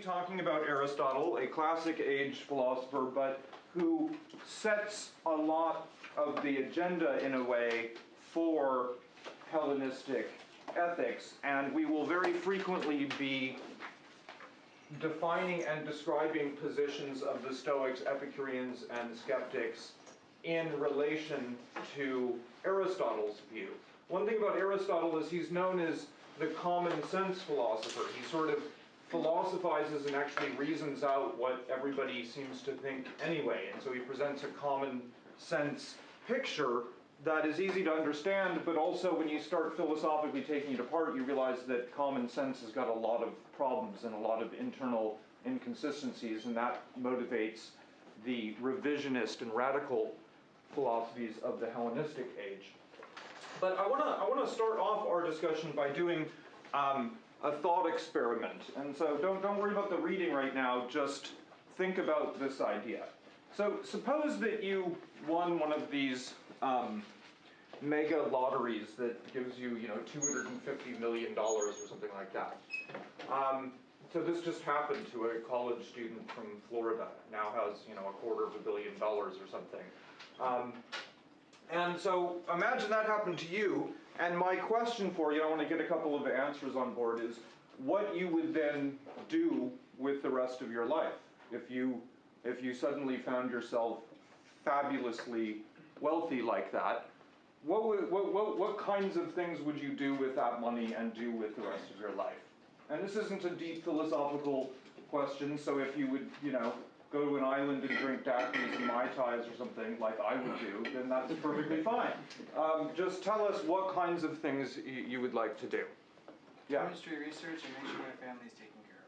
talking about Aristotle, a classic age philosopher, but who sets a lot of the agenda in a way for Hellenistic ethics, and we will very frequently be defining and describing positions of the Stoics, Epicureans, and skeptics in relation to Aristotle's view. One thing about Aristotle is he's known as the common sense philosopher. He sort of philosophizes and actually reasons out what everybody seems to think anyway, and so he presents a common sense picture that is easy to understand, but also when you start philosophically taking it apart, you realize that common sense has got a lot of problems and a lot of internal inconsistencies, and that motivates the revisionist and radical philosophies of the Hellenistic age. But I want to I want to start off our discussion by doing um, a thought experiment, and so don't don't worry about the reading right now. Just think about this idea. So suppose that you won one of these um, mega lotteries that gives you, you know, $250 million or something like that. Um, so this just happened to a college student from Florida, now has, you know, a quarter of a billion dollars or something. Um, and so imagine that happened to you, and my question for you, I want to get a couple of answers on board, is what you would then do with the rest of your life if you if you suddenly found yourself fabulously wealthy like that, what, would, what, what, what kinds of things would you do with that money and do with the rest of your life? And this isn't a deep philosophical question, so if you would, you know, go to an island and drink daiquiris and Mai Tais or something, like I would do, then that's perfectly fine. Um, just tell us what kinds of things you would like to do. Yeah. Chemistry research and make sure my family's taken care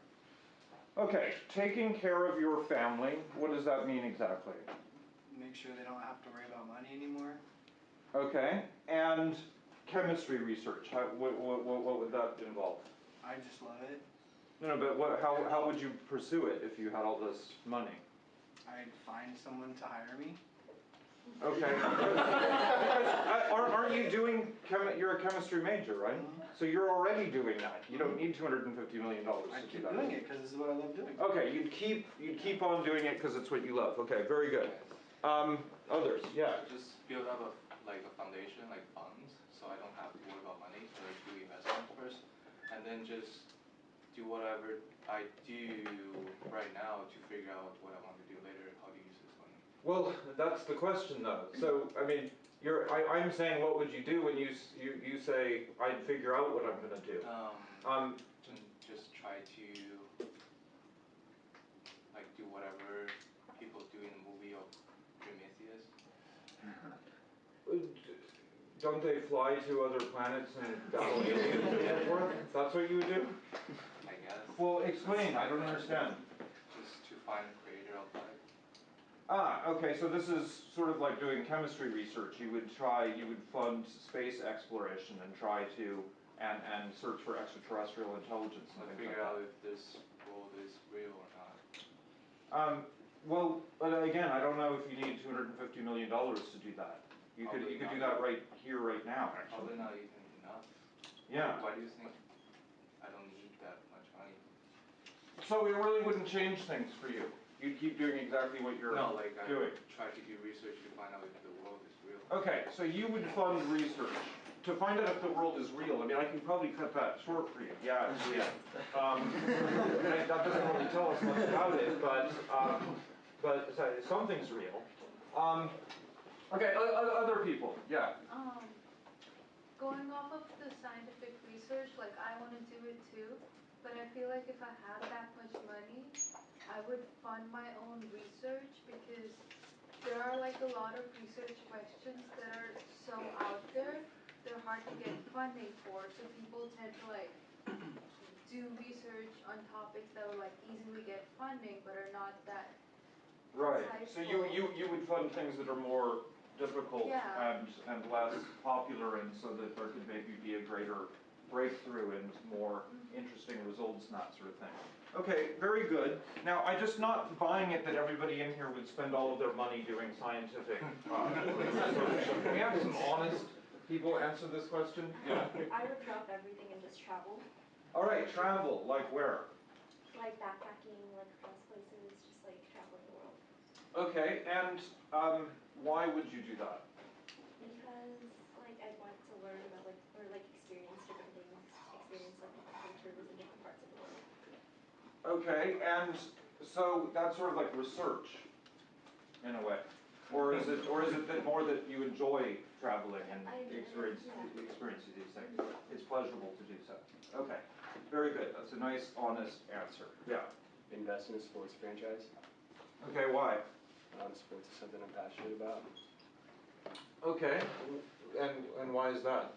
of. Okay, taking care of your family, what does that mean exactly? Make sure they don't have to worry about money anymore. Okay, and chemistry research, how, what, what, what would that involve? I just love it. No, no, but what, how, how would you pursue it if you had all this money? I'd find someone to hire me. Okay. because, aren't, aren't you doing, chemi- you're a chemistry major, right? Mm-hmm. So you're already doing that. You don't need $250 million I to keep do that. doing it because this is what I love doing. Okay, you'd keep, you'd keep on doing it because it's what you love. Okay, very good. Um, others, yeah. Just build up a like a foundation, like funds, so I don't have to worry about money. So I do investment first, and then just do whatever I do right now to figure out what I want to do later, how to use this money. Well, that's the question though. So, I mean, you're, I, I'm saying what would you do when you, you, you say, I'd figure out what I'm gonna do? Um, Um, just try to, like, do whatever people do in the movie of Prometheus. don't they fly to other planets and battle aliens and so forth? That's what you would do? Well, explain, I don't understand. Just to find the creator of life. Ah, okay, so this is sort of like doing chemistry research. You would try, you would fund space exploration and try to, and, and search for extraterrestrial intelligence and things figure like out if this world is real or not. Um, well, but again, I don't know if you need two hundred and fifty million dollars to do that. You could, you could do that right here, right now, actually. Probably not even enough. Yeah, Why do you think I don't need that much money? So it really wouldn't change things for you. You'd keep doing exactly what you're No, like I doing. try to do research to find out if the world is real. Okay, so you would fund research to find out if the world is real. I mean, I can probably cut that short for you. Yeah, it's real. Um, that doesn't really tell us much about it, but, um, but so something's real. Um, okay, o- o- other people, yeah. Um, going off of the scientific research, like I want to do it too, but I feel like if I had that much money, I would fund my own research because there are like a lot of research questions that are so out there, they're hard to get funding for, so people tend to like do research on topics that will like easily get funding but are not that Right, so you, you, you would fund things that are more difficult Yeah. and, and less popular and so that there could maybe be a greater breakthrough and more interesting results and that sort of thing. Okay, very good. Now, I'm just not buying it that everybody in here would spend all of their money doing scientific, uh, research. So Can we have some honest people answer this question? Yeah. I would drop everything and just travel. All right, travel, like where? like backpacking, like across places, just like traveling the world. Okay, and um, why would you do that? Because like I want to learn about like or like experience different things, experience like different cultures in different parts of the world. Okay, and so that's sort of like research, in a way, or is it, or is it that more that you enjoy traveling and I enjoy it, experience, yeah. experiencing these things? It's pleasurable to do so. Okay, very good. That's a nice, honest answer. Yeah. invest in a sports franchise. Okay, why? Um, sports is something I'm passionate about. Okay, and and why is that?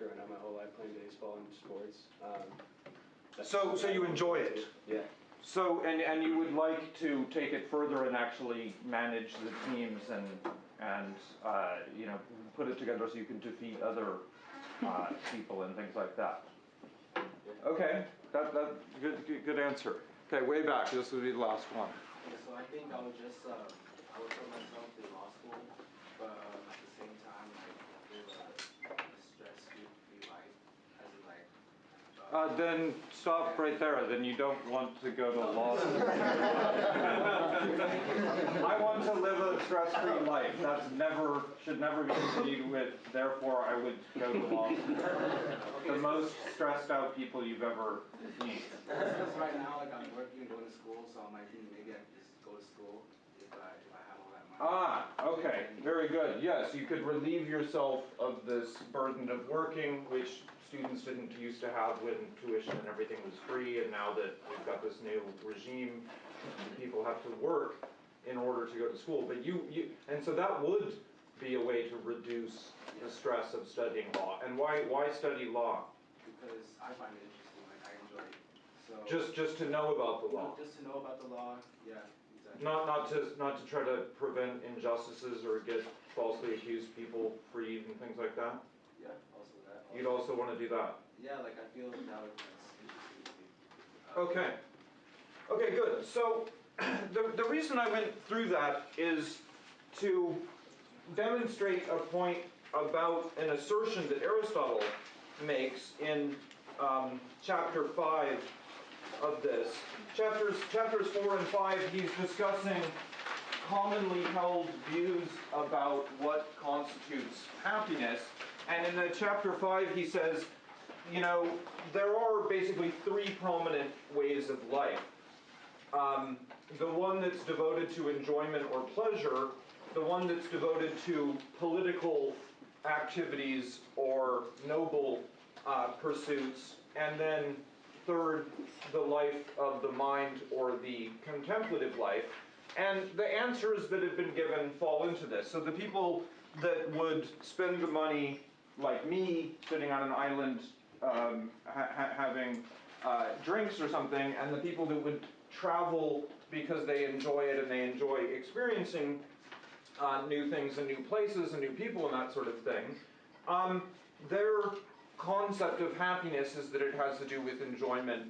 Just growing up my whole life playing baseball and sports. Um, So- so you enjoy it? Yeah. So, and, and you would like to take it further and actually manage the teams and, and, uh, you know, put it together so you can defeat other, uh, people and things like that? Okay, that, that, good, good, good answer. Okay, way back, this would be the last one. Yeah, so I think I would just, um, I would put myself through law school, but um, at the same time, like, live a, a stress-free life, as in like, Uh, then stop right there, then you don't want to go to law school. I want to live a stress-free life, that's never, should never be continued with, therefore I would go to law school. The most stressed out people you've ever seen. because right now, like, I'm working and going to school, so I'm like, maybe I just go to school if I, if I have all that money. Ah, okay, very good, yes, you could relieve yourself of this burden of working, which students didn't used to have when tuition and everything was free, and now that we've got this new regime, people have to work in order to go to school, but you, you, and so that would be a way to reduce the stress of studying law, and why, why study law? Because I find it interesting, like, I enjoy it, so. Just, just to know about the law? Just to know about the law, yeah, exactly. Not, not to, not to try to prevent injustices or get falsely accused people freed and things like that? Yeah, that. You'd also want to do that? Yeah, like, I feel that would, that's interesting to me. Okay. Okay, good. So, the, the reason I went through that is to demonstrate a point about an assertion that Aristotle makes in um, chapter 5 of this. Chapters, chapters 4 and 5, he's discussing commonly held views about what constitutes happiness. And in the chapter 5, he says, you know, there are basically three prominent ways of life. Um, the one that's devoted to enjoyment or pleasure, the one that's devoted to political activities or noble uh, pursuits, and then third, the life of the mind or the contemplative life. And the answers that have been given fall into this. So the people that would spend the money, like me, sitting on an island um, ha- ha- having uh, drinks or something, and the people that would travel because they enjoy it and they enjoy experiencing uh, new things and new places and new people and that sort of thing. Um, their concept of happiness is that it has to do with enjoyment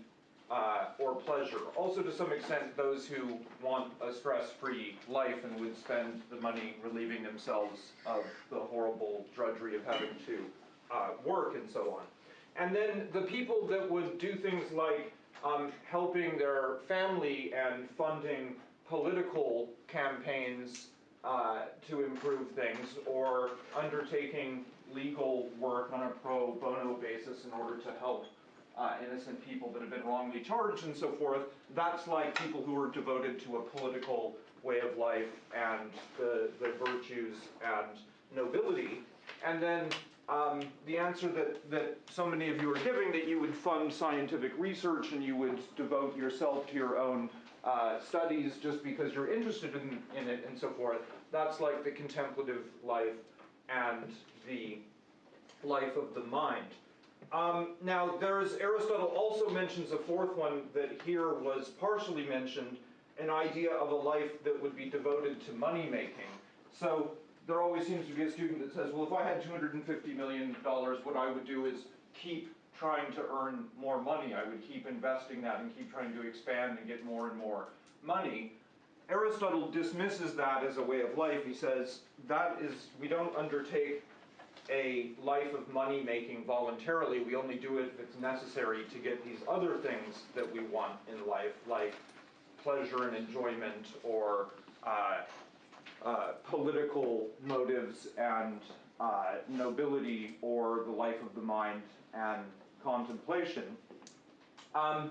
uh, or pleasure. Also, to some extent, those who want a stress free life and would spend the money relieving themselves of the horrible drudgery of having to uh, work and so on. And then the people that would do things like um, helping their family and funding political campaigns uh, to improve things or undertaking legal work on a pro bono basis in order to help uh, innocent people that have been wrongly charged and so forth. That's like people who are devoted to a political way of life and the, the virtues and nobility. And then um, the answer that, that so many of you are giving that you would fund scientific research and you would devote yourself to your own uh, studies just because you're interested in, in it and so forth. That's like the contemplative life and the life of the mind. Um, now, there's Aristotle also mentions a fourth one that here was partially mentioned, an idea of a life that would be devoted to money making. So there always seems to be a student that says, well, if I had $250 million, what I would do is keep trying to earn more money. I would keep investing that and keep trying to expand and get more and more money. Aristotle dismisses that as a way of life. He says that is, we don't undertake a life of money making voluntarily. We only do it if it's necessary to get these other things that we want in life, like pleasure and enjoyment or uh, uh, political motives and uh, nobility or the life of the mind and contemplation. Um,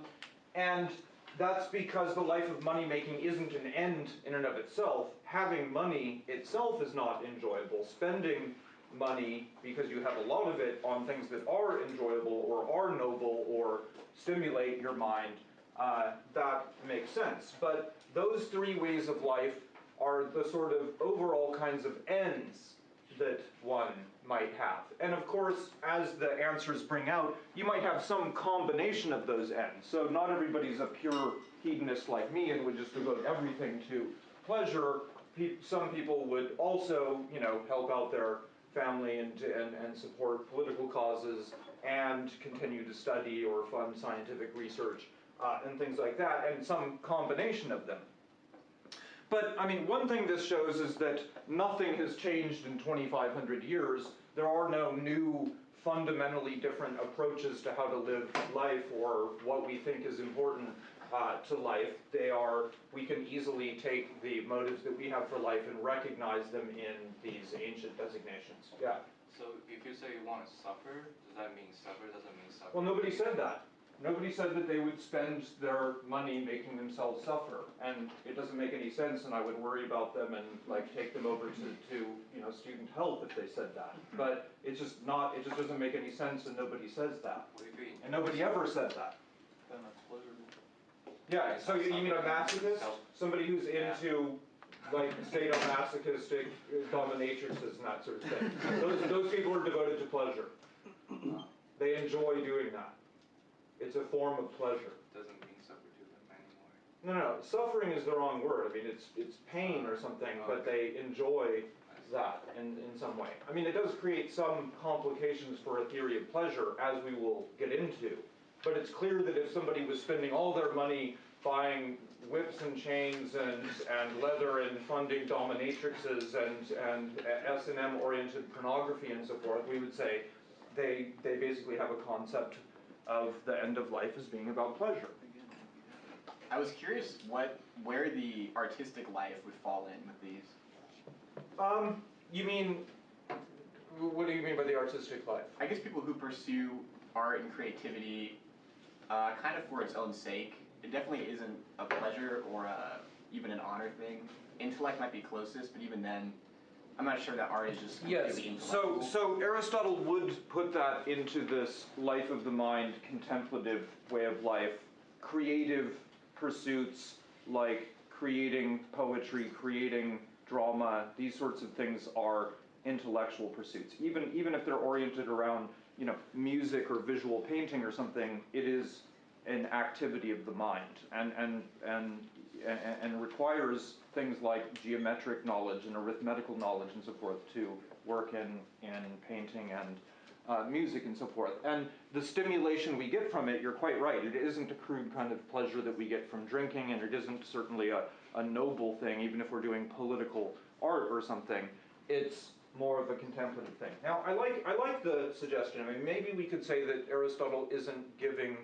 and that's because the life of money making isn't an end in and of itself. Having money itself is not enjoyable. Spending money because you have a lot of it on things that are enjoyable or are noble or stimulate your mind, uh, that makes sense. But those three ways of life are the sort of overall kinds of ends that one might have. And of course, as the answers bring out, you might have some combination of those ends. So not everybody's a pure hedonist like me and would just devote everything to pleasure. Some people would also, you know, help out their family and, and, and support political causes and continue to study or fund scientific research uh, and things like that, and some combination of them. But I mean, one thing this shows is that nothing has changed in 2,500 years. There are no new, fundamentally different approaches to how to live life or what we think is important uh, to life. They are, we can easily take the motives that we have for life and recognize them in these ancient designations. Yeah. So if you say you want to suffer, does that mean suffer? Doesn't mean suffer. Well, nobody said that. Nobody said that they would spend their money making themselves suffer, and it doesn't make any sense, and I would worry about them and like take them over to, to, you know, student health if they said that. But it's just not, it just doesn't make any sense, and nobody says that. What if you And nobody ever said that. Then that's pleasurable. Yeah, so you, you mean a masochist? Somebody who's into like sadomasochistic dominatrixes and that sort of thing. Those, those people are devoted to pleasure. They enjoy doing that. It's a form of pleasure. doesn't mean suffer to them anymore? No, no, suffering is the wrong word. I mean, it's, it's pain or something, but oh. they enjoy that in, in some way. I mean, it does create some complications for a theory of pleasure, as we will get into. But it's clear that if somebody was spending all their money buying whips and chains and, and leather and funding dominatrixes and, and S&M oriented pornography and so forth, we would say they, they basically have a concept of the end of life as being about pleasure. I was curious what where the artistic life would fall in with these. Um, you mean, what do you mean by the artistic life? I guess people who pursue art and creativity uh, kind of for its own sake. It definitely isn't a pleasure or a, even an honor thing. Intellect might be closest, but even then, I'm not sure that art is just Yes, so, so Aristotle would put that into this life of the mind, contemplative way of life, creative pursuits like creating poetry, creating drama, these sorts of things are intellectual pursuits. Even, even if they're oriented around, you know, music or visual painting or something, it is an activity of the mind and, and, and, and, requires things like geometric knowledge and arithmetical knowledge and so forth to work in, in painting and uh, music and so forth. And the stimulation we get from it, you're quite right, it isn't a crude kind of pleasure that we get from drinking, and it isn't certainly a, a noble thing, even if we're doing political art or something. It's more of a contemplative thing. Now, I like, I like the suggestion. I mean, maybe we could say that Aristotle isn't giving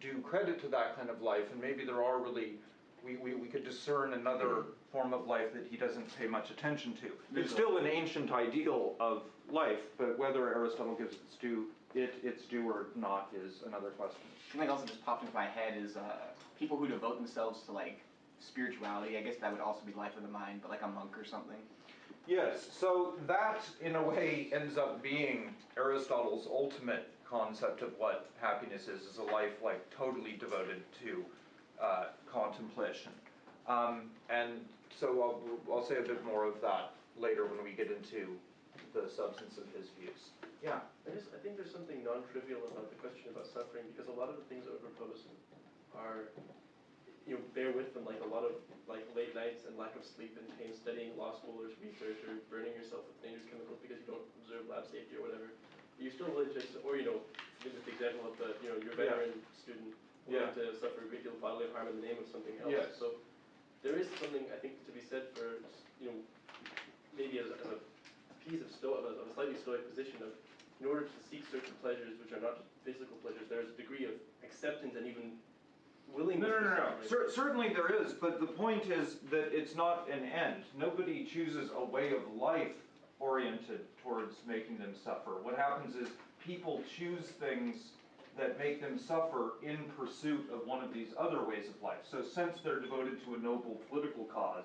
due credit to that kind of life, and maybe there are really, we, we, we could discern another form of life that he doesn't pay much attention to. It's still an ancient ideal of life, but whether Aristotle gives its due, it its due or not is another question. Something else that just popped into my head is uh, people who devote themselves to like spirituality. I guess that would also be life of the mind, but like a monk or something. Yes, so that in a way ends up being Aristotle's ultimate concept of what happiness is, is a life like totally devoted to uh, contemplation. Um, and so I'll, I'll say a bit more of that later when we get into the substance of his views. Yeah. I just, I think there's something non-trivial about the question about suffering, because a lot of the things that are proposed are, you know, bear with them, like a lot of, like late nights and lack of sleep and pain studying law school or research or burning yourself with dangerous chemicals because you don't observe lab safety or whatever. You're still religious, or, you know, give the example of the, you know, your Yeah. veteran student Yeah. willing to suffer a great deal of bodily harm in the name of something else. Yes. So there is something, I think, to be said for, you know, maybe as, as a piece of sto, of a, of a slightly stoic position of, in order to seek certain pleasures which are not physical pleasures, there's a degree of acceptance and even No, willingness no, no, no. Cer- certainly there is, but the point is that it's not an end. Nobody chooses a way of life oriented towards making them suffer. What happens is people choose things that make them suffer in pursuit of one of these other ways of life. So since they're devoted to a noble political cause,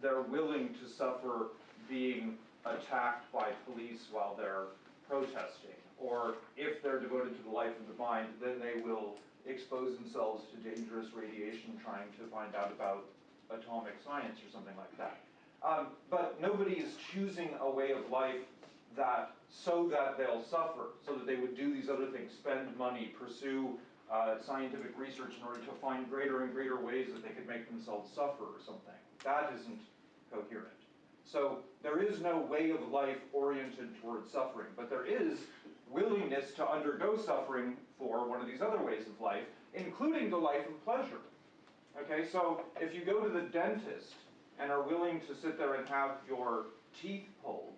they're willing to suffer being attacked by police while they're protesting. Or if they're devoted to the life of the mind, then they will expose themselves to dangerous radiation trying to find out about atomic science or something like that. Um, but nobody is choosing a way of life that so that they'll suffer, so that they would do these other things, spend money, pursue uh, scientific research in order to find greater and greater ways that they could make themselves suffer or something. That isn't coherent. So there is no way of life oriented towards suffering, but there is willingness to undergo suffering for one of these other ways of life, including the life of pleasure. Okay, so if you go to the dentist and are willing to sit there and have your teeth pulled,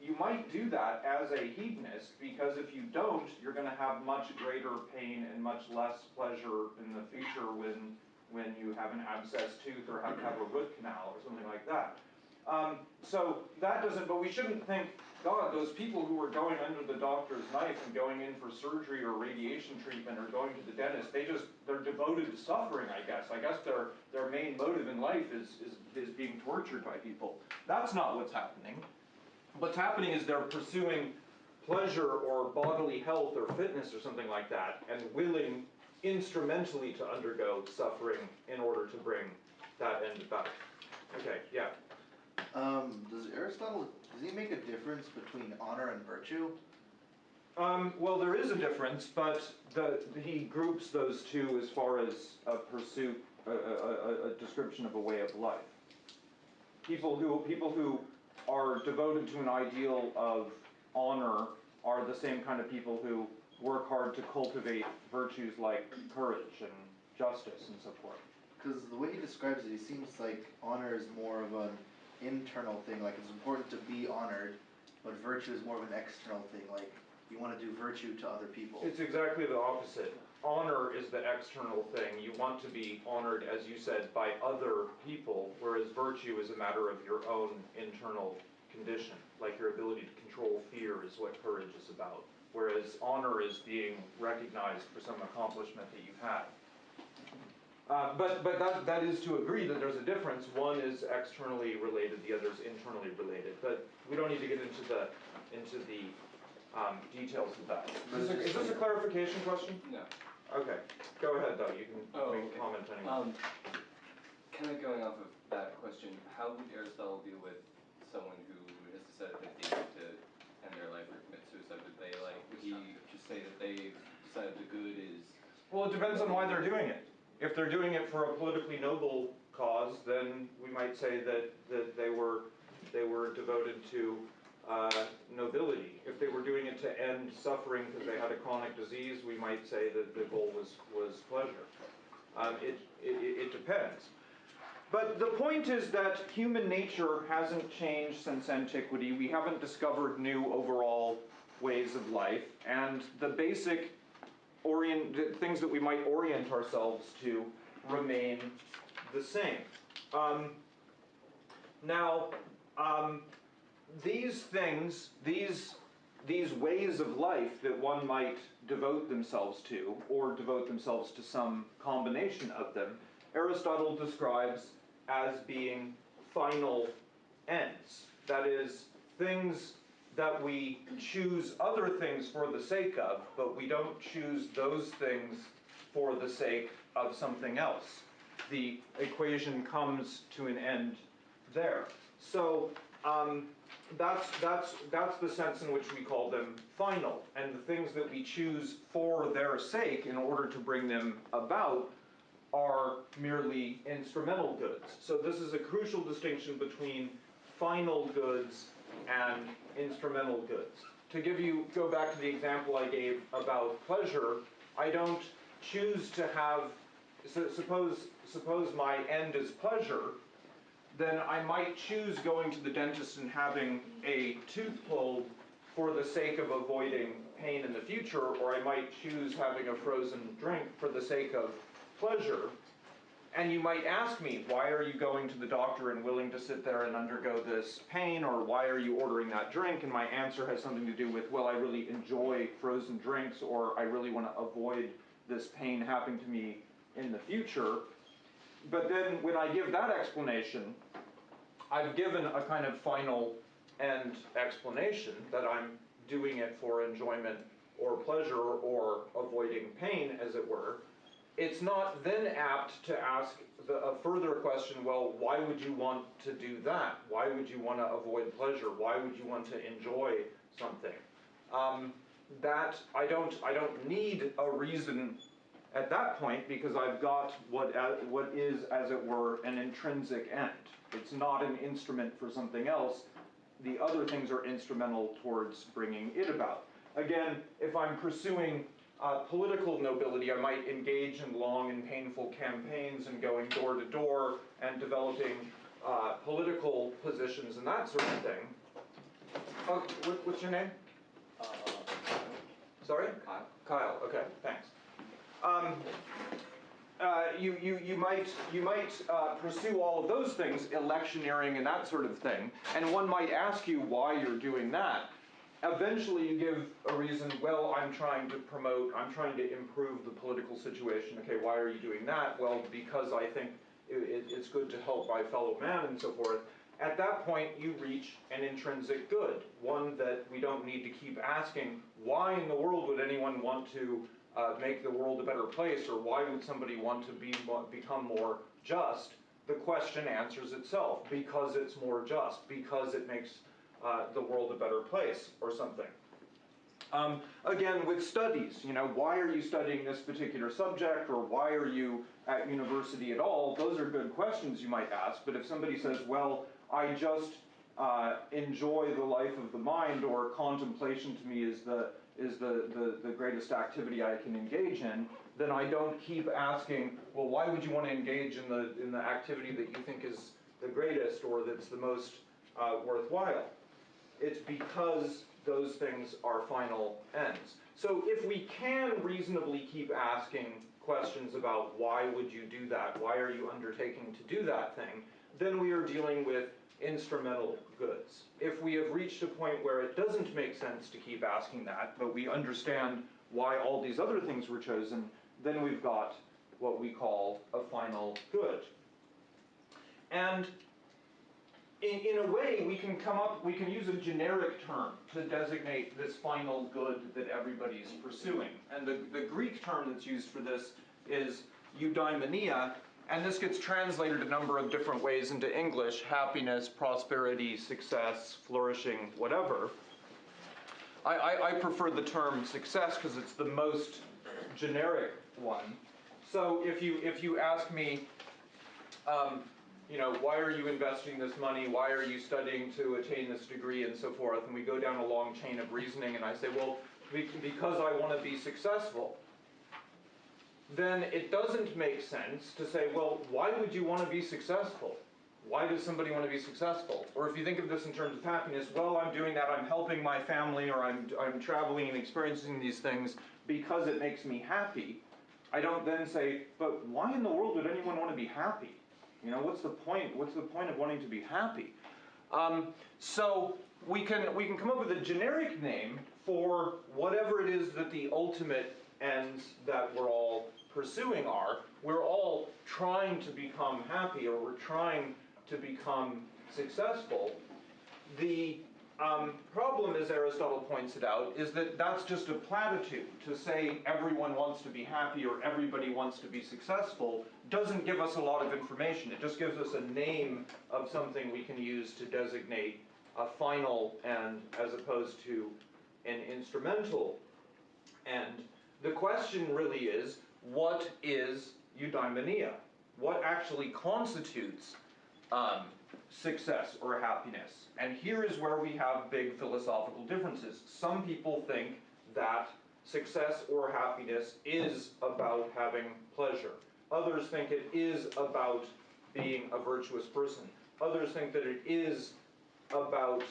you might do that as a hedonist because if you don't, you're going to have much greater pain and much less pleasure in the future when when you have an abscessed tooth or have to have a root canal or something like that. Um, so that doesn't, but we shouldn't think, God, those people who are going under the doctor's knife and going in for surgery or radiation treatment or going to the dentist, they just, they're devoted to suffering, I guess. I guess their, their main motive in life is, is, is being tortured by people. That's not what's happening. What's happening is they're pursuing pleasure or bodily health or fitness or something like that and willing instrumentally to undergo suffering in order to bring that end about. Okay, yeah. Um, does Aristotle, does he make a difference between honor and virtue? Um, well, there is a difference, but the, he groups those two as far as a pursuit, a, a, a, a description of a way of life. People who, people who are devoted to an ideal of honor are the same kind of people who work hard to cultivate virtues like courage and justice and so forth. Because the way he describes it, he seems like honor is more of an internal thing, like it's important to be honored, but virtue is more of an external thing, like you want to do virtue to other people. It's exactly the opposite. Honor is the external thing. You want to be honored, as you said, by other people, whereas virtue is a matter of your own internal condition. Like your ability to control fear is what courage is about. Whereas honor is being recognized for some accomplishment that you've had. Uh, but but that, that is to agree that there's a difference. One is externally related, the other is internally related. But we don't need to get into the into the um, details of that. Is this, a, is this a clarification question? No. Okay, go ahead though, you can Oh, make okay. comment anyway. Um, kind of going off of that question, how would Aristotle deal with someone who has decided that they need to end their life or commit suicide? Would they like, would he just say that they decided the good is, Well, it depends on why they're doing it. If they're doing it for a politically noble cause, then we might say that, that they were, they were devoted to uh, nobility. If they were doing it to end suffering because they had a chronic disease, we might say that the goal was, was pleasure. Um, it, it, it depends. But the point is that human nature hasn't changed since antiquity. We haven't discovered new overall ways of life, and the basic orient things that we might orient ourselves to remain the same. Um, now, um, these things, these these ways of life that one might devote themselves to, or devote themselves to some combination of them, Aristotle describes as being final ends. That is, things that we choose other things for the sake of, but we don't choose those things for the sake of something else. The equation comes to an end there. So um, that's, that's, that's the sense in which we call them final. And the things that we choose for their sake in order to bring them about are merely instrumental goods. So this is a crucial distinction between final goods and instrumental goods. To give you, go back to the example I gave about pleasure, I don't choose to have, so suppose, suppose my end is pleasure, then I might choose going to the dentist and having a tooth pulled for the sake of avoiding pain in the future, or I might choose having a frozen drink for the sake of pleasure. And you might ask me, why are you going to the doctor and willing to sit there and undergo this pain, or why are you ordering that drink? And my answer has something to do with, well, I really enjoy frozen drinks, or I really want to avoid this pain happening to me in the future. But then when I give that explanation, I've given a kind of final end explanation that I'm doing it for enjoyment or pleasure or avoiding pain, as it were. It's not then apt to ask the, a further question, well, why would you want to do that? Why would you want to avoid pleasure? Why would you want to enjoy something? Um, that I don't, I don't need a reason at that point because I've got what, uh, what is, as it were, an intrinsic end. It's not an instrument for something else. The other things are instrumental towards bringing it about. Again, if I'm pursuing uh, political nobility, I might engage in long and painful campaigns and going door to door and developing uh, political positions and that sort of thing. Oh, what, what's your name? Uh, Sorry? Kyle? Kyle, okay, thanks. Um, uh, you, you, you might, you might uh, pursue all of those things, electioneering and that sort of thing, and one might ask you why you're doing that. Eventually, you give a reason, well, I'm trying to promote, I'm trying to improve the political situation. Okay, why are you doing that? Well, because I think it, it, it's good to help my fellow man and so forth. At that point, you reach an intrinsic good, one that we don't need to keep asking, why in the world would anyone want to uh, make the world a better place, or why would somebody want to be become more just? The question answers itself because it's more just, because it makes uh, the world a better place, or something. Um, again, with studies, you know, why are you studying this particular subject, or why are you at university at all? Those are good questions you might ask. But if somebody says, well, I just uh, enjoy the life of the mind, or contemplation to me is the is the, the, the greatest activity I can engage in, then I don't keep asking, well, why would you want to engage in the, in the activity that you think is the greatest or that's the most uh, worthwhile? It's because those things are final ends. So if we can reasonably keep asking questions about why would you do that, why are you undertaking to do that thing, then we are dealing with instrumental goods. If we have reached a point where it doesn't make sense to keep asking that, but we understand why all these other things were chosen, then we've got what we call a final good. And in, in a way, we can come up, we can use a generic term to designate this final good that everybody's pursuing. And the, the Greek term that's used for this is eudaimonia, and this gets translated a number of different ways into English happiness, prosperity, success, flourishing, whatever. I, I, I prefer the term success because it's the most generic one. So if you, if you ask me, um, you know, why are you investing this money? Why are you studying to attain this degree and so forth? And we go down a long chain of reasoning, and I say, well, because I want to be successful then it doesn't make sense to say, well, why would you want to be successful? Why does somebody want to be successful? Or if you think of this in terms of happiness, well, I'm doing that, I'm helping my family, or I'm, I'm traveling and experiencing these things because it makes me happy. I don't then say, but why in the world would anyone want to be happy? You know, what's the point? What's the point of wanting to be happy? Um, so we can we can come up with a generic name for whatever it is that the ultimate ends that we're all pursuing are, we're all trying to become happy or we're trying to become successful. The um, problem, as Aristotle points it out, is that that's just a platitude. To say everyone wants to be happy or everybody wants to be successful doesn't give us a lot of information. It just gives us a name of something we can use to designate a final end as opposed to an instrumental end. The question really is what is eudaimonia? What actually constitutes um, success or happiness? And here is where we have big philosophical differences. Some people think that success or happiness is about having pleasure. Others think it is about being a virtuous person. others think that it is about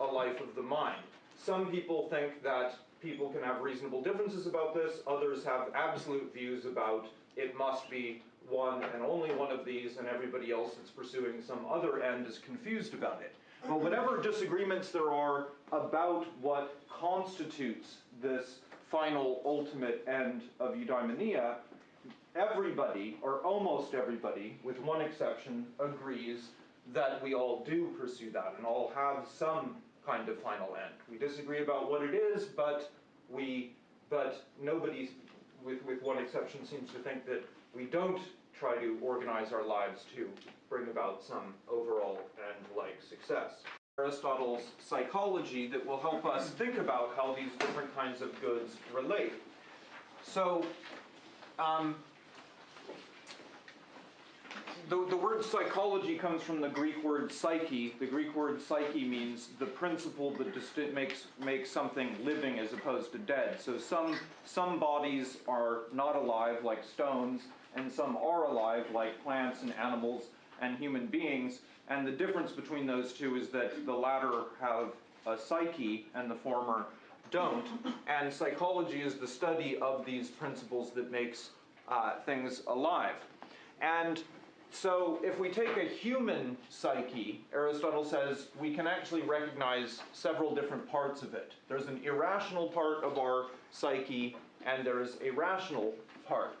a life of the mind. Some people think that people can have reasonable differences about this, others have absolute views about it must be one and only one of these, and everybody else that's pursuing some other end is confused about it. But whatever disagreements there are about what constitutes this final ultimate end of eudaimonia, everybody, or almost everybody, with one exception, agrees that we all do pursue that and all have some kind of final end. We disagree about what it is, but we, but nobody, with, with one exception, seems to think that we don't try to organize our lives to bring about some overall end-like success. Aristotle's psychology that will help us think about how these different kinds of goods relate. So, um, the, the word psychology comes from the Greek word psyche. The Greek word psyche means the principle that disti- makes, makes something living as opposed to dead. So some, some bodies are not alive, like stones, and some are alive, like plants and animals and human beings. And the difference between those two is that the latter have a psyche and the former don't. And psychology is the study of these principles that makes uh, things alive. And so, if we take a human psyche, Aristotle says we can actually recognize several different parts of it. There's an irrational part of our psyche, and there's a rational part.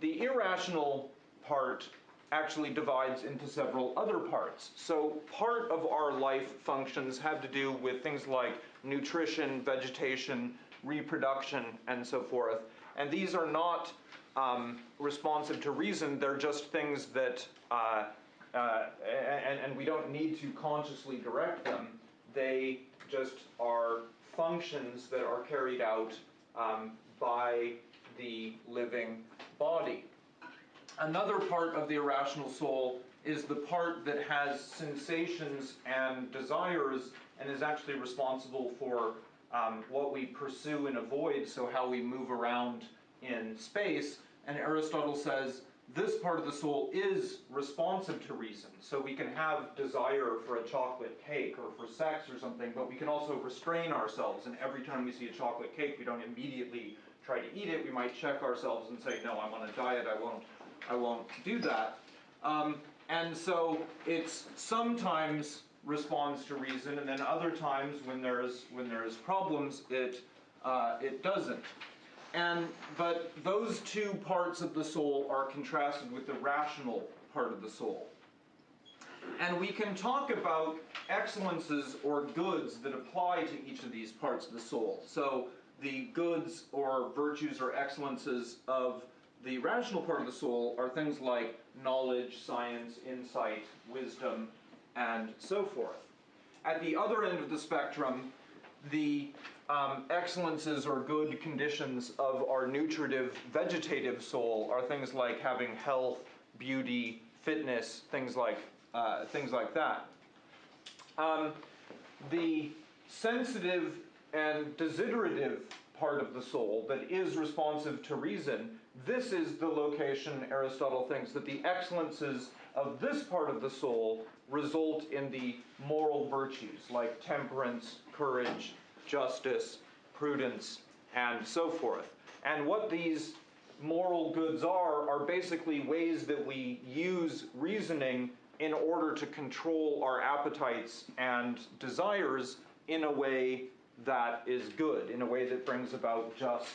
The irrational part actually divides into several other parts. So, part of our life functions have to do with things like nutrition, vegetation, reproduction, and so forth. And these are not um, responsive to reason, they're just things that, uh, uh, and, and we don't need to consciously direct them. They just are functions that are carried out um, by the living body. Another part of the irrational soul is the part that has sensations and desires and is actually responsible for um, what we pursue and avoid, so how we move around in space. And Aristotle says this part of the soul is responsive to reason. So we can have desire for a chocolate cake or for sex or something, but we can also restrain ourselves. And every time we see a chocolate cake, we don't immediately try to eat it. We might check ourselves and say, no, I'm on a diet, I won't, I won't do that. Um, and so it's sometimes responds to reason, and then other times when there's when there's problems, it uh, it doesn't. And but those two parts of the soul are contrasted with the rational part of the soul. And we can talk about excellences or goods that apply to each of these parts of the soul. So the goods or virtues or excellences of the rational part of the soul are things like knowledge, science, insight, wisdom, and so forth. At the other end of the spectrum, the um, excellences or good conditions of our nutritive vegetative soul are things like having health, beauty, fitness, things like uh, things like that. Um, the sensitive and desiderative part of the soul that is responsive to reason, this is the location Aristotle thinks that the excellences of this part of the soul result in the moral virtues like temperance, courage, justice, prudence, and so forth. And what these moral goods are, are basically ways that we use reasoning in order to control our appetites and desires in a way that is good, in a way that brings about just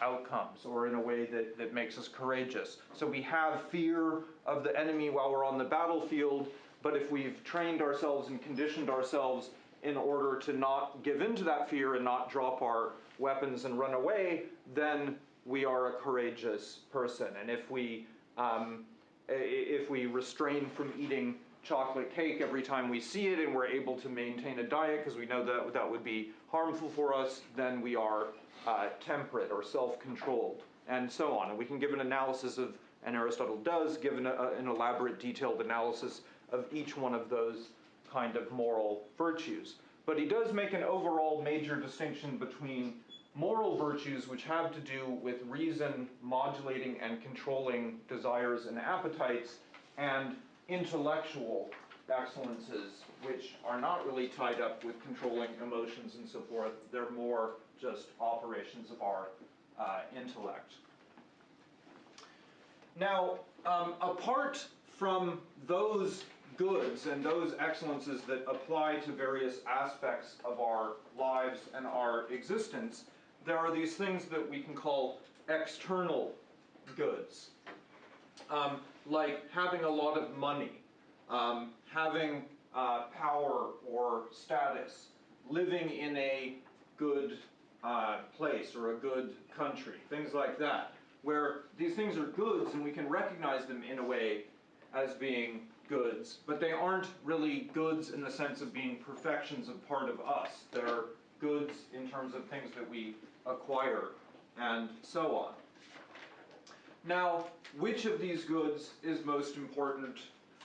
outcomes, or in a way that, that makes us courageous. So we have fear of the enemy while we're on the battlefield, but if we've trained ourselves and conditioned ourselves in order to not give in to that fear and not drop our weapons and run away, then we are a courageous person. And if we um, if we refrain from eating chocolate cake every time we see it and we're able to maintain a diet because we know that that would be harmful for us, then we are uh, temperate or self-controlled, and so on. And we can give an analysis of, and Aristotle does, give an, uh, an elaborate, detailed analysis of each one of those kind of moral virtues. But he does make an overall major distinction between moral virtues, which have to do with reason modulating and controlling desires and appetites, and intellectual excellences which are not really tied up with controlling emotions and so forth. They're more just operations of our uh, intellect. Now, um, apart from those goods and those excellences that apply to various aspects of our lives and our existence, there are these things that we can call external goods. Um, like having a lot of money, um, having uh, power or status, living in a good uh, place or a good country, things like that, where these things are goods and we can recognize them in a way as being goods, but they aren't really goods in the sense of being perfections of part of us. They're goods in terms of things that we acquire and so on. Now, which of these goods is most important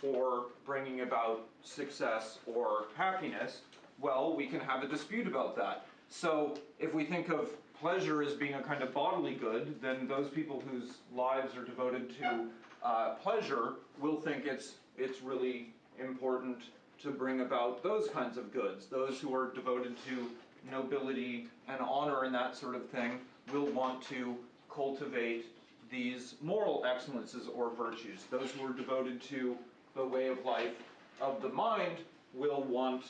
for bringing about success or happiness? Well, we can have a dispute about that. So, if we think of pleasure as being a kind of bodily good, then those people whose lives are devoted to uh, pleasure will think it's it's really important to bring about those kinds of goods. Those who are devoted to nobility and honor and that sort of thing will want to cultivate these moral excellences or virtues. Those who are devoted to the way of life of the mind will want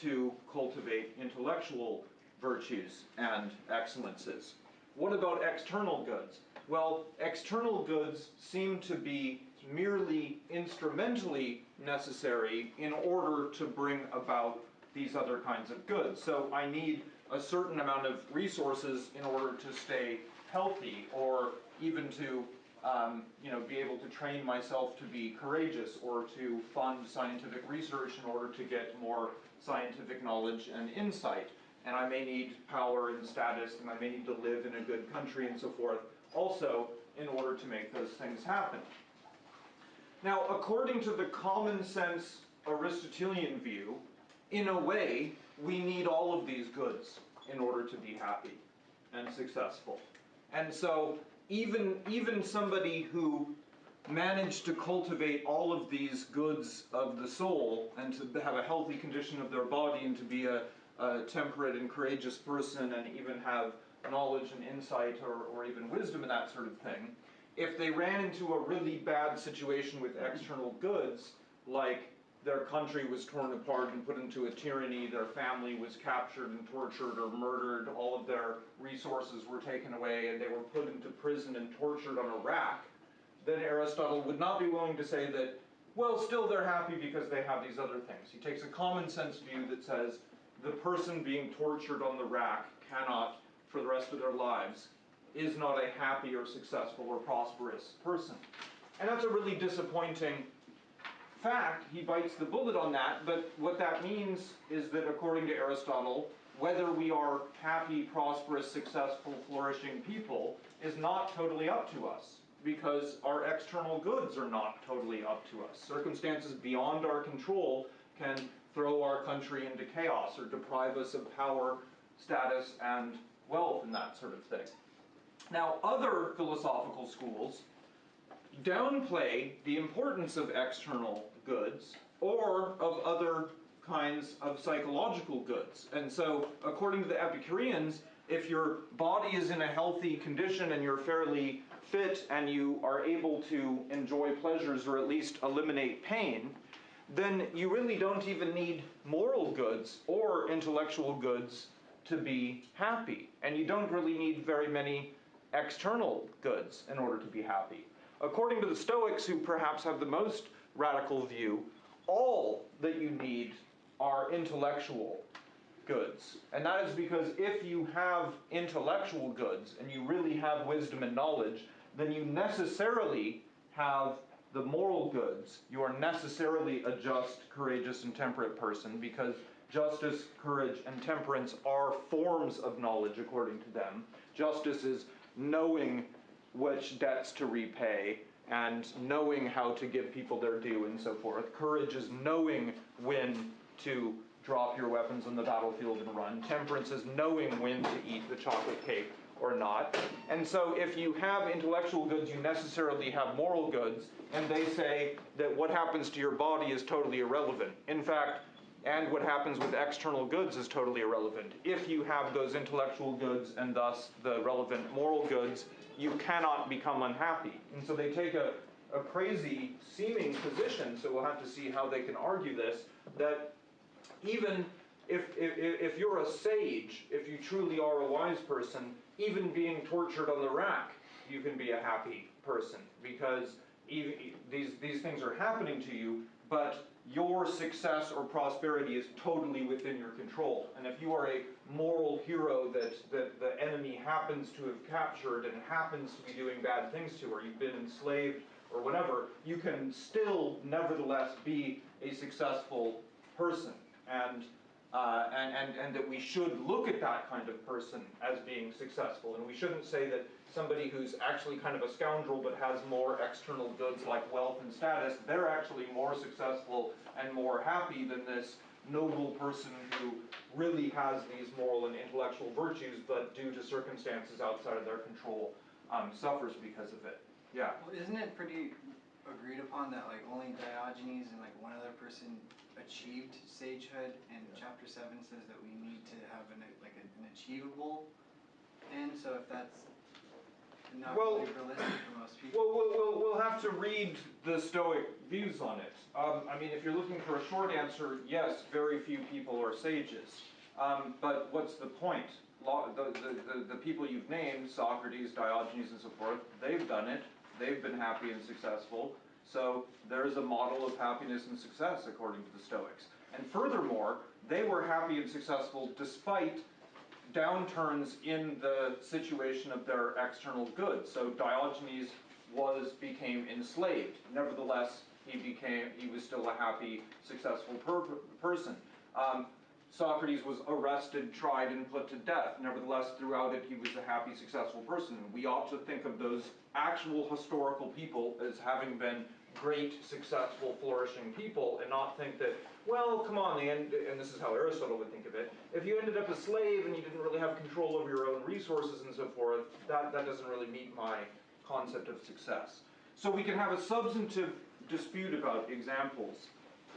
to cultivate intellectual virtues and excellences. What about external goods? Well, external goods seem to be merely instrumentally necessary in order to bring about these other kinds of goods. So I need a certain amount of resources in order to stay healthy or even to um, you know, be able to train myself to be courageous or to fund scientific research in order to get more scientific knowledge and insight. And I may need power and status, and I may need to live in a good country and so forth, also in order to make those things happen. Now, according to the common sense Aristotelian view, in a way, we need all of these goods in order to be happy and successful. And so, even, even somebody who managed to cultivate all of these goods of the soul and to have a healthy condition of their body and to be a, a temperate and courageous person and even have knowledge and insight or, or even wisdom and that sort of thing, if they ran into a really bad situation with external goods, like their country was torn apart and put into a tyranny, their family was captured and tortured or murdered, all of their resources were taken away, and they were put into prison and tortured on a rack, then Aristotle would not be willing to say that, well, still they're happy because they have these other things. He takes a common sense view that says the person being tortured on the rack cannot, for the rest of their lives, is not a happy or successful or prosperous person. And that's a really disappointing fact. He bites the bullet on that, but what that means is that according to Aristotle, whether we are happy, prosperous, successful, flourishing people is not totally up to us because our external goods are not totally up to us. Circumstances beyond our control can throw our country into chaos or deprive us of power, status, and wealth and that sort of thing. Now, other philosophical schools downplay the importance of external goods or of other kinds of psychological goods. And so, according to the Epicureans, if your body is in a healthy condition and you're fairly fit and you are able to enjoy pleasures or at least eliminate pain, then you really don't even need moral goods or intellectual goods to be happy. And you don't really need very many external goods in order to be happy. According to the Stoics, who perhaps have the most radical view, all that you need are intellectual goods. And that is because if you have intellectual goods and you really have wisdom and knowledge, then you necessarily have the moral goods. You are necessarily a just, courageous, and temperate person because justice, courage, and temperance are forms of knowledge according to them. Justice is knowing which debts to repay and knowing how to give people their due and so forth. Courage is knowing when to drop your weapons on the battlefield and run. Temperance is knowing when to eat the chocolate cake or not. And so if you have intellectual goods, you necessarily have moral goods, and they say that what happens to your body is totally irrelevant. In fact, and what happens with external goods is totally irrelevant. If you have those intellectual goods and thus the relevant moral goods, you cannot become unhappy. And so they take a, a crazy seeming position, so we'll have to see how they can argue this, that even if, if, if you're a sage, if you truly are a wise person, even being tortured on the rack, you can be a happy person because even, these, these things are happening to you, but your success or prosperity is totally within your control. And if you are a moral hero that, that the enemy happens to have captured and happens to be doing bad things to, or you've been enslaved or whatever, you can still nevertheless be a successful person. And uh, and, and, and that we should look at that kind of person as being successful. And we shouldn't say that somebody who's actually kind of a scoundrel but has more external goods like wealth and status, they're actually more successful and more happy than this noble person who really has these moral and intellectual virtues but due to circumstances outside of their control um, suffers because of it. Yeah. Well, isn't it pretty agreed upon that like only Diogenes and like one other person achieved sagehood, and chapter seven says that we need to have an like an achievable end. So if that's not Well- really realistic for most people, Well, we'll, we'll, we'll have to read the Stoic views on it. Um, I mean, if you're looking for a short answer, yes, very few people are sages. Um, but what's the point? The, the, the, the people you've named, Socrates, Diogenes, and so forth, they've done it. They've been happy and successful. So there is a model of happiness and success according to the Stoics. And furthermore, they were happy and successful despite downturns in the situation of their external goods. So Diogenes was became enslaved. Nevertheless, he became he was still a happy, successful per- person. Um, Socrates was arrested, tried, and put to death. Nevertheless, throughout it, he was a happy, successful person. We ought to think of those actual historical people as having been great, successful, flourishing people, and not think that, well, come on, end, and this is how Aristotle would think of it. If you ended up a slave and you didn't really have control over your own resources and so forth, that, that doesn't really meet my concept of success. So we can have a substantive dispute about examples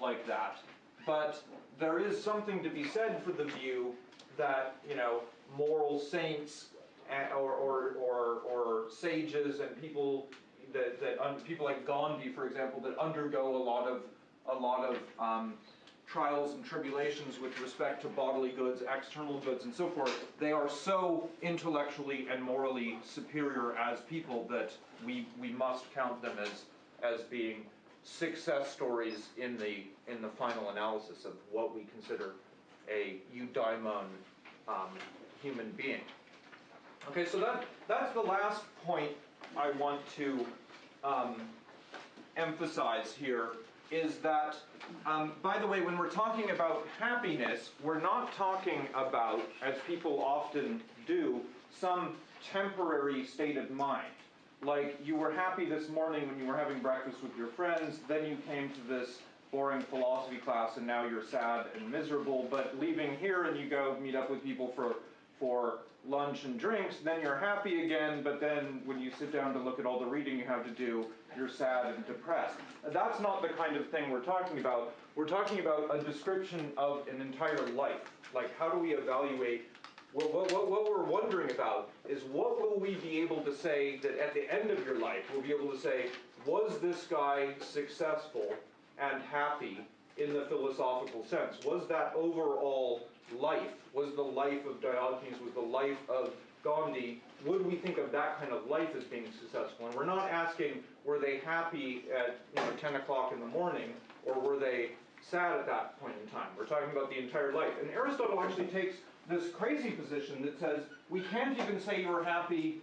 like that, but there is something to be said for the view that, you know, moral saints eh, or, or, or, or sages and people that, that people like Gandhi, for example, that undergo a lot of a lot of um, trials and tribulations with respect to bodily goods, external goods, and so forth. They are so intellectually and morally superior as people that we we must count them as as being success stories in the in the final analysis of what we consider a eudaimon um, human being. Okay, so that that's the last point I want to um, emphasize here is that, um, by the way, when we're talking about happiness, we're not talking about, as people often do, some temporary state of mind. Like you were happy this morning when you were having breakfast with your friends, then you came to this boring philosophy class and now you're sad and miserable, but leaving here and you go meet up with people for, for lunch and drinks, then you're happy again, but then when you sit down to look at all the reading you have to do, you're sad and depressed. That's not the kind of thing we're talking about. We're talking about a description of an entire life. Like, how do we evaluate? Well, what, what, what we're wondering about is what will we be able to say that at the end of your life, we'll be able to say, was this guy successful and happy in the philosophical sense? Was that overall life, was the life of Diogenes, was the life of Gandhi, would we think of that kind of life as being successful? And we're not asking, were they happy at you know, 10 o'clock in the morning, or were they sad at that point in time? We're talking about the entire life. And Aristotle actually takes this crazy position that says, we can't even say you were happy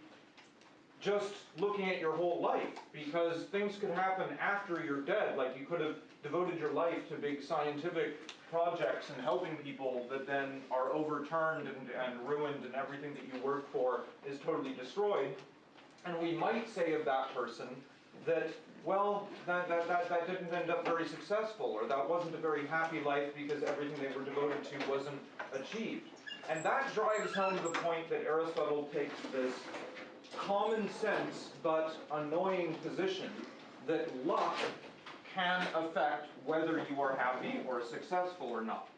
just looking at your whole life, because things could happen after you're dead. Like you could have devoted your life to big scientific projects and helping people that then are overturned and, and ruined and everything that you work for is totally destroyed. And we might say of that person that, well, that, that, that, that didn't end up very successful, or that wasn't a very happy life because everything they were devoted to wasn't achieved. And that drives home the point that Aristotle takes this common sense but annoying position that luck can affect whether you are happy or successful or not.